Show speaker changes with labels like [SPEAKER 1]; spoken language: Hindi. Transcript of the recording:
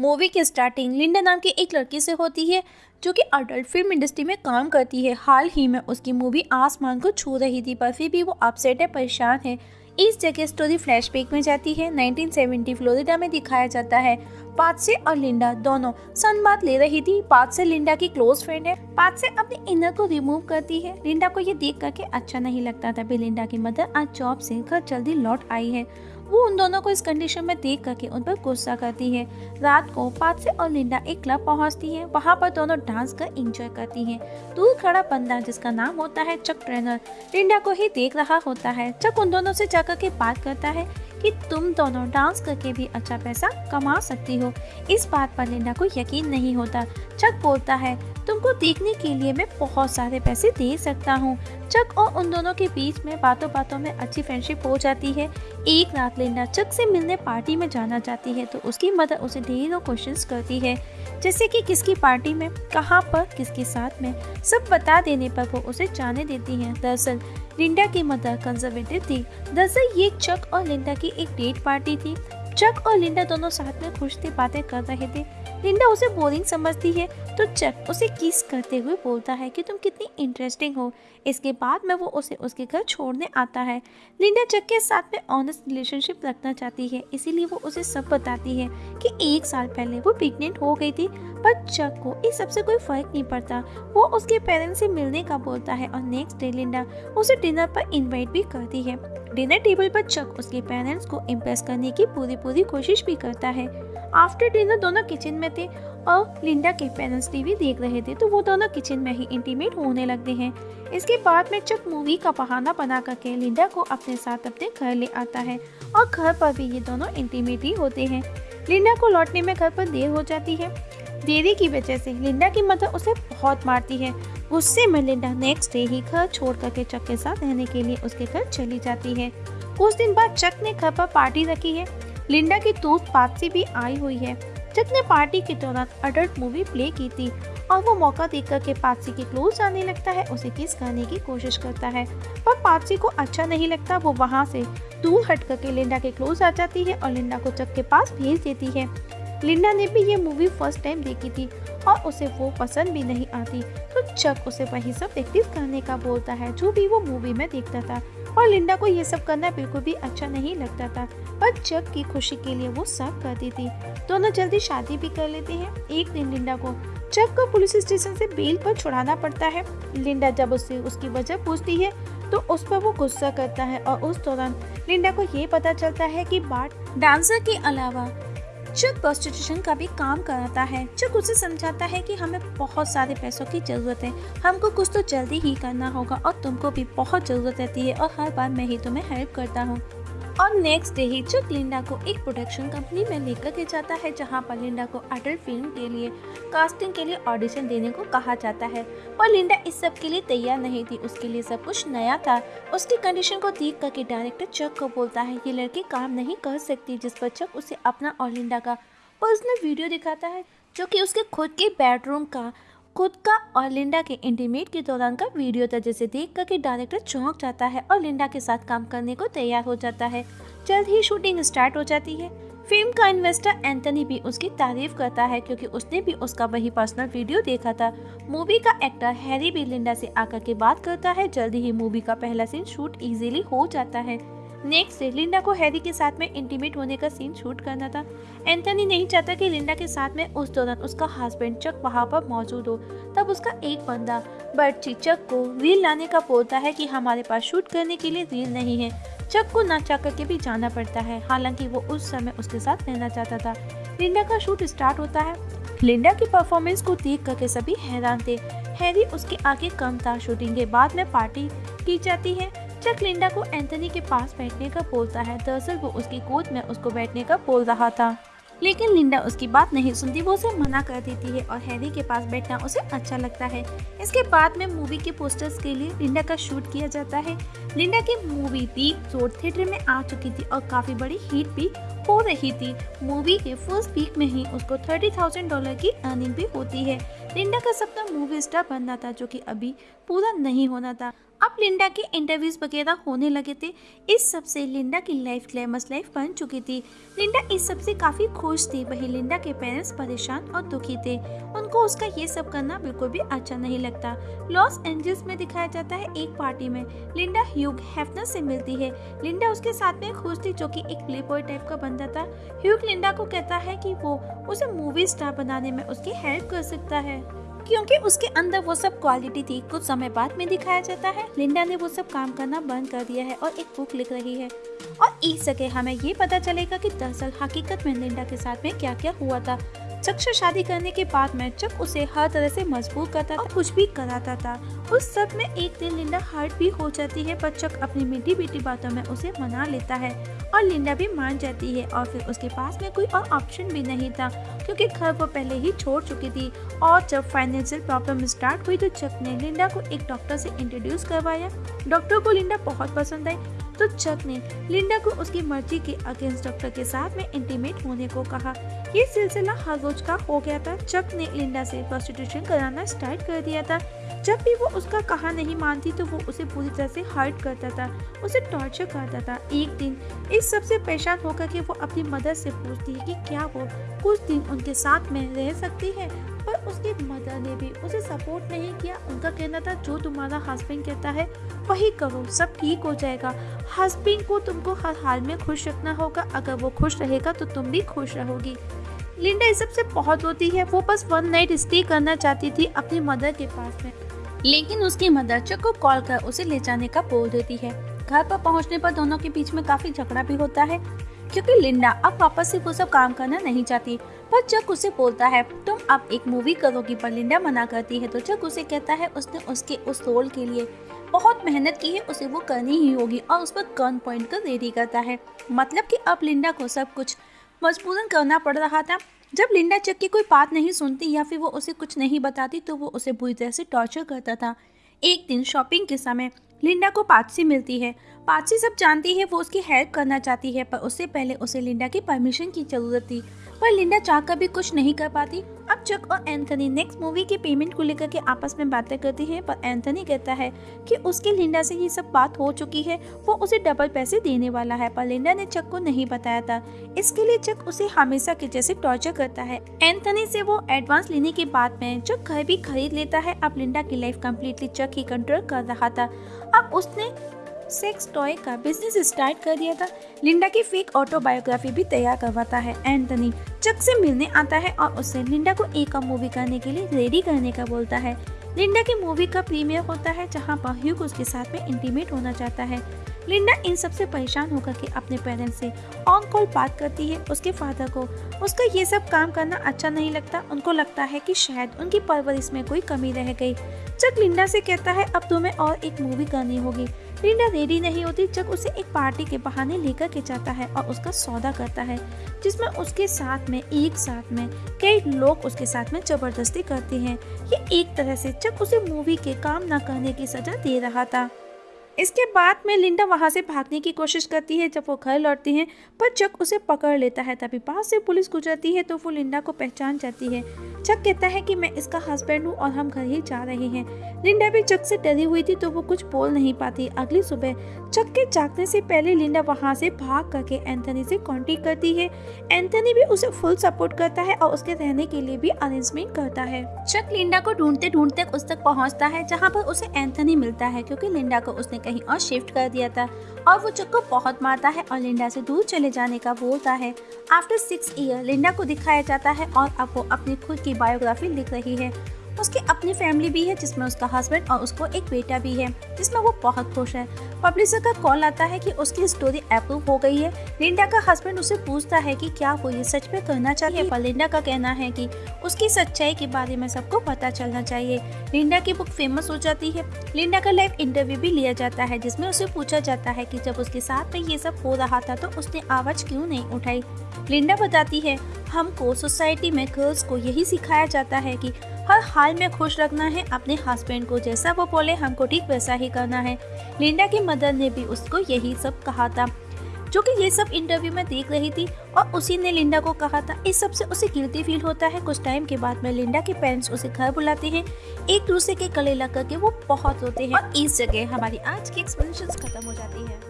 [SPEAKER 1] मूवी की स्टार्टिंग लिंडा नाम की एक लड़की से होती है, जो कि अडल्ट फ़िल्म इंडस्ट्री में काम करती है। हाल ही में उसकी मूवी आसमान को छू रही थी, पर फिर भी वो अपसेट है, परेशान है। इस जगह स्टोरी फ्लैशबैक में जाती है। 1970 फ्लोरिडा में दिखाया जाता है। पाथ और लिंडा दोनों सन बात ले रही थी। पाथ से लिंडा की क्लोज फ्रेंड है। पाथ से अपने इनर को रिमूव करती है। लिंडा को ये देख करके अच्छा नहीं लगता था लिंडा की मदर आज जॉब से घर जल्दी लौट आई है। वो उन दोनों को इस कंडीशन में देख करके उन पर गुस्सा करती है। रात को पादसे और लिंडा एक क्लब पहुँचती है। वहाँ पर दोनों डांस कर इंजॉय करती हैं। दूर खड़ा बंदा, जिसका नाम होता है चक ट्रेनर लिंडा को ही देख रहा होता है। चक उन दोनों से जाकर के बात करता है। कि तुम दोनों डांस करके भी अच्छा पैसा कमा सकती हो। इस बात पर लिंडा को यकीन नहीं होता। चक बोलता है, तुमको देखने के लिए मैं बहुत सारे पैसे दे सकता हूँ। चक और उन दोनों के बीच में बातों बातों में अच्छी फ्रेंडशिप हो जाती है। एक रात लिंडा चक से मिलने पार्टी में जाना चाहती है तो उसकी मदर उसे ढेरों क्वेश्चंस करती है। जैसे कि किसकी पार्टी में, कहाँ पर, किसके साथ में, सब बता देने पर वो उसे जाने देती है। दरअसल लिंडा की मदर कंजर्वेटिव थी। दरअसल ये चक और लिंडा की एक डेट पार्टी थी। चक और लिंडा दोनों साथ में खुश थे बातें कर रहे थे। लिंडा उसे बोरिंग समझती है तो चक उसे किस करते हुए बोलता है कि तुम कितनी इंटरेस्टिंग हो। इसके बाद में वो उसे उसके घर छोड़ने आता है। लिंडा चक के साथ में ऑनेस्ट रिलेशनशिप रखना चाहती है, इसीलिए वो उसे सब बताती है कि एक साल पहले वो प्रेग्नेंट हो गई थी, पर चक को इस सबसे कोई फ़र्क नहीं पड़ता। वो उसके पेरेंट्स से मिलने का बोलता है और नेक्स्ट डे लिंडा उसे डिनर पर इन्वाइट भी करती है। डिनर टेबल पर चक उसके पेरेंट्स को इम्प्रेस करने की पूरी पूरी कोशिश भी करता है। आफ्टर डिनर दोनों किचन में थे और लिंडा के पेरेंट्स टीवी देख रहे थे तो वो दोनों किचन में ही इंटीमेट होने लगते हैं। इसके बाद में चक मूवी का बहाना बना करके लिंडा को अपने साथ अपने घर ले आता है और घर पर भी ये दोनों इंटीमेट ही होते हैं। लिंडा को लौटने में घर पर देर हो जाती है। देरी की वजह से लिंडा की मदर उसे बहुत मारती है। गुस्से में लिंडा नेक्स्ट डे ही घर छोड़ करके चक के साथ रहने के लिए उसके घर चली जाती है। कुछ दिन बाद चक ने घर पर पार्टी रखी है। लिंडा की दोस्त पापसी भी आई हुई है। चक ने पार्टी के दौरान अडल्ट मूवी प्ले की थी और वो मौका देखकर के पापसी के क्लोज आने लगता है, उसे किस करने की कोशिश करता है। पर पापसी को अच्छा नहीं लगता, वो वहाँ से दूर हट करके लिंडा के क्लोज आ जाती है और लिंडा को चक के पास भेज देती है। लिंडा ने भी ये मूवी फ़र्स्ट टाइम देखी थी और उसे वो पसंद भी नहीं आती। चक उसे वही सब प्रैक्टिस करने का बोलता है, जो भी वो मूवी में देखता था। और लिंडा को ये सब करना बिल्कुल भी अच्छा नहीं लगता था, पर चक की खुशी के लिए वो सब करती थी। दोनों जल्दी शादी भी कर लेते हैं। एक दिन लिंडा को चक को पुलिस स्टेशन से बेल पर छुड़ाना पड़ता है। लिंडा जब उससे उसकी वजह पूछती है तो उस पर वो गुस्सा करता है और उस दौरान लिंडा को ये पता चलता है कि बाट डांसर के अलावा चक प्रोस्टिट्यूशन का भी काम कराता है चक उसे समझाता है कि हमें बहुत सारे पैसों की ज़रूरत है। हमको कुछ तो जल्दी ही करना होगा और तुमको भी बहुत ज़रूरत रहती है और हर बार मैं ही तुम्हें हेल्प करता हूँ। और नेक्स्ट डे ही चक लिंडा को एक प्रोडक्शन कंपनी में लेकर के जाता है, जहाँ पर लिंडा को अडल्ट फ़िल्म के लिए कास्टिंग के लिए ऑडिशन देने को कहा जाता है। पर लिंडा इस सब के लिए तैयार नहीं थी, उसके लिए सब कुछ नया था। उसकी कंडीशन को देख करके डायरेक्टर चक को बोलता है, ये लड़की काम नहीं कर सकती, जिस पर चक उसे अपना और लिंडा का पर्सनल वीडियो दिखाता है, जो कि उसके खुद के बेडरूम का खुद का और लिंडा के इंटीमेट के दौरान का वीडियो था, जिसे देख कर डायरेक्टर चौंक जाता है और लिंडा के साथ काम करने को तैयार हो जाता है। जल्द ही शूटिंग स्टार्ट हो जाती है। फ़िल्म का इन्वेस्टर एंथनी भी उसकी तारीफ़ करता है, क्योंकि उसने भी उसका वही पर्सनल वीडियो देखा था। मूवी का एक्टर हैरी भी लिंडा से आकर के बात करता है। जल्दी ही मूवी का पहला सीन शूट इजीली हो जाता है। नेक्स्ट लिंडा को हैरी के साथ में इंटीमेट होने का सीन शूट करना था। एंथनी नहीं चाहता कि लिंडा के साथ में उस दौरान उसका हस्बैंड चक वहाँ पर मौजूद हो। तब उसका एक बंदा, बर्ची चक को रील लाने का बोलता है कि हमारे पास शूट करने के लिए रील नहीं है। चक को ना चाह करके भी जाना पड़ता है। हालाँकि वो उस समय उसके साथ रहना चाहता था। लिंडा का शूट स्टार्ट होता है। लिंडा की परफॉर्मेंस को देख करके सभी हैरान थे। हैरी उसके आगे कम था। शूटिंग के बाद में पार्टी की जाती है। चक लिंडा को एंथनी के पास बैठने का बोलता है। दरअसल वो उसकी गोद में उसको बैठने का बोल रहा था। लेकिन लिंडा उसकी बात नहीं सुनती, वो उसे मना कर देती है और हैरी के पास बैठना उसे अच्छा लगता है। इसके बाद में मूवी के पोस्टर्स के लिए लिंडा का शूट किया जाता है। लिंडा की मूवी पीक ज़ोर थिएटर में आ चुकी थी और काफ़ी बड़ी हिट भी हो रही थी। मूवी के फ़र्स्ट वीक में ही उसको थर्टी थाउज़ेंड डॉलर की अर्निंग भी होती है। लिंडा का सपना मूवी स्टार बनना था, जो कि अभी पूरा नहीं होना था। अब लिंडा के इंटरव्यूज़ वगैरह होने लगे थे। इस सबसे लिंडा की लाइफ ग्लैमस लाइफ बन चुकी थी। लिंडा इस सबसे काफ़ी खुश थी। वही लिंडा के पेरेंट्स परेशान और दुखी थे। उनको उसका ये सब करना बिल्कुल भी अच्छा नहीं लगता। लॉस एंजल्स में दिखाया जाता है एक पार्टी में। लिंडा ह्यूग हेफनर से मिलती है। लिंडा उसके साथ में खुश थी, जो कि एक प्ले बॉय टाइप का बंदा था। ह्यूग लिंडा को कहता है कि वो उसे मूवी स्टार बनाने में उसकी हेल्प कर सकता है। क्योंकि उसके अंदर वो सब क्वालिटी थी। कुछ समय बाद में दिखाया जाता है। लिंडा ने वो सब काम करना बंद कर दिया है और एक बुक लिख रही है। और इस जगह हमें ये पता चलेगा कि दरअसल हकीकत में लिंडा के साथ में क्या क्या हुआ था। चक से शादी करने के बाद में चक उसे हर तरह से मजबूर करता और कुछ भी कराता था। उस सब में एक दिन लिंडा हर्ट भी हो जाती है, पर चक अपनी मीठी मीठी बातों में उसे मना लेता है और लिंडा भी मान जाती है और फिर उसके पास में कोई और ऑप्शन भी नहीं था, क्योंकि घर वो पहले ही छोड़ चुकी थी और जब फाइनेंशियल प्रॉब्लम स्टार्ट हुई तो चक ने लिंडा को एक डॉक्टर से इंट्रोड्यूस करवाया। डॉक्टर को लिंडा बहुत पसंद आई तो चक ने लिंडा को उसकी मर्ज़ी के अगेंस्ट डॉक्टर के साथ में इंटीमेट होने को कहा। ये सिलसिला हर रोज का हो गया था। चक ने लिंडा से प्रोस्टिट्यूशन कराना स्टार्ट कर दिया था। जब भी वो उसका कहा नहीं मानती तो वो उसे पूरी तरह से हर्ट करता था, उसे टॉर्चर करता था। एक दिन इस सबसे परेशान होकर के वो अपनी मदर से पूछती है कि क्या वो कुछ दिन उनके साथ में रह सकती है? पर उसकी मदर ने भी उसे सपोर्ट नहीं किया। उनका कहना था, जो तुम्हारा हस्बैंड कहता है, वही करो, सब ठीक हो जाएगा। हस्बैंड को तुमको हर हाल में खुश रखना होगा। अगर वो खुश रहेगा तो तुम भी खुश रहोगी। लिंडा इस सबसे बहुत होती है। वो बस वन नाइट स्टे करना चाहती थी अपनी मदर के पास में। लेकिन उसकी मदर चक को कॉल कर उसे ले जाने का बोल देती है। घर पर पहुँचने पर दोनों के बीच में काफ़ी झगड़ा भी होता है। क्योंकि लिंडा अब वापस से वो सब काम करना नहीं चाहती, पर चक उसे बोलता है, तुम अब एक मूवी करोगी पर लिंडा मना करती है तो चक उसे कहता है उसने उसके उस रोल के लिए बहुत मेहनत की है, उसे वो करनी ही होगी और उस पर गन पॉइंट कर रेडी करता है। मतलब कि अब लिंडा को सब कुछ मजबूरन करना पड़ रहा था। जब लिंडा चक की कोई बात नहीं सुनती या फिर वो उसे कुछ नहीं बताती तो वो उसे बुरी तरह से टॉर्चर करता था। एक दिन शॉपिंग के समय लिंडा को पाची मिलती है। पाची सब जानती है, वो उसकी हेल्प करना चाहती है, पर उससे पहले उसे लिंडा की परमिशन की ज़रूरत थी। पर लिंडा चाहकर भी कुछ नहीं कर पाती। अब चक और एंथनी नेक्स्ट मूवी की पेमेंट को लेकर के आपस में बातें करती हैं, पर एंथनी कहता है कि उसकी लिंडा से ये सब बात हो चुकी है, वो उसे डबल पैसे देने वाला है, पर लिंडा ने चक को नहीं बताया था। इसके लिए चक उसे हमेशा के जैसे टॉर्चर करता है। एंथनी से वो एडवांस लेने के बाद में चक घर भी खरीद लेता है। अब लिंडा की लाइफ कम्प्लीटली चक ही कंट्रोल कर रहा था। अब उसने सेक्स टॉय का बिज़नेस स्टार्ट कर दिया था। लिंडा की फेक ऑटोबायोग्राफी भी तैयार करवाता है। एंथनी चक से मिलने आता है और उससे लिंडा को एक और मूवी करने के लिए रेडी करने का बोलता है। लिंडा की मूवी का प्रीमियर होता है, जहाँ पर ह्यूग उसके साथ में इंटीमेट होना चाहता है। लिंडा इन सबसे परेशान होकर के अपने पेरेंट्स से ऑन कॉल बात करती है। उसके फादर को, उसका ये सब काम करना अच्छा नहीं लगता। उनको लगता है कि शायद उनकी परवरिश में कोई कमी रह गई। जब लिंडा से कहता है, अब तुम्हें और एक मूवी करनी होगी। लिंडा रेडी नहीं होती जब उसे एक पार्टी के बहाने लेकर के जाता है और उसका सौदा करता है, जिसमें उसके साथ में, एक साथ में, कई लोग उसके साथ में ज़बरदस्ती करते हैं। ये एक तरह से जब उसे मूवी के काम न करने की सजा दे रहा था। इसके बाद में लिंडा वहाँ से भागने की कोशिश करती है, जब वो घर लौटती है, पर चक उसे पकड़ लेता है, तभी पास से पुलिस गुजरती है तो वो लिंडा को पहचान जाती है। चक कहता है कि मैं इसका हस्बैंड हूँ और हम घर ही जा रहे हैं। लिंडा भी चक से डरी हुई थी तो वो कुछ बोल नहीं पाती। अगली सुबह चक के जागने से पहले लिंडा वहाँ से भाग करके एंथनी से कॉन्टेक्ट करती है। एंथनी भी उसे फुल सपोर्ट करता है और उसके रहने के लिए भी अरेंजमेंट करता है। चक लिंडा को ढूंढते ढूंढते उस तक पहुँचता है, जहाँ पर उसे एंथनी मिलता है, क्योंकि लिंडा को उसने कहीं और शिफ्ट कर दिया था। और वो चुक को बहुत मारता है और लिंडा से दूर चले जाने का बोलता है। आफ्टर सिक्स ईयर लिंडा को दिखाया जाता है और अब वो अपनी खुद की बायोग्राफी लिख रही है। उसकी अपनी फैमिली भी है जिसमें उसका हस्बैंड और उसको एक बेटा भी है जिसमें वो बहुत खुश है। पब्लिशर का कॉल आता है कि उसकी स्टोरी अप्रूव हो गई है। लिंडा का हस्बैंड उसे पूछता है कि क्या वो ये सच में करना चाहिए पर लिंडा का कहना है कि उसकी सच्चाई के बारे में सबको पता चलना चाहिए। लिंडा की बुक फ़ेमस हो जाती है। लिंडा का लाइव इंटरव्यू भी लिया जाता है जिसमें उसे पूछा जाता है कि जब उसके साथ में ये सब हो रहा था तो उसने आवाज़ क्यों नहीं उठाई? लिंडा बताती है हमको सोसाइटी में गर्ल्स को यही सिखाया जाता है कि हर हाल में खुश रखना है अपने हस्बैंड को। जैसा वो बोले, हमको ठीक वैसा ही करना है। लिंडा की मदर ने भी उसको यही सब कहा था, जो कि ये सब इंटरव्यू में देख रही थी, और उसी ने लिंडा को कहा था। इस सबसे उसे गिल्टी फील होता है। कुछ टाइम के बाद में लिंडा के पेरेंट्स उसे घर बुलाते हैं। एक दूसरे के गले लग करके वो बहुत रोते हैं। और इस जगह हमारी आज की एक्सप्लेनेशन खत्म हो जाती है।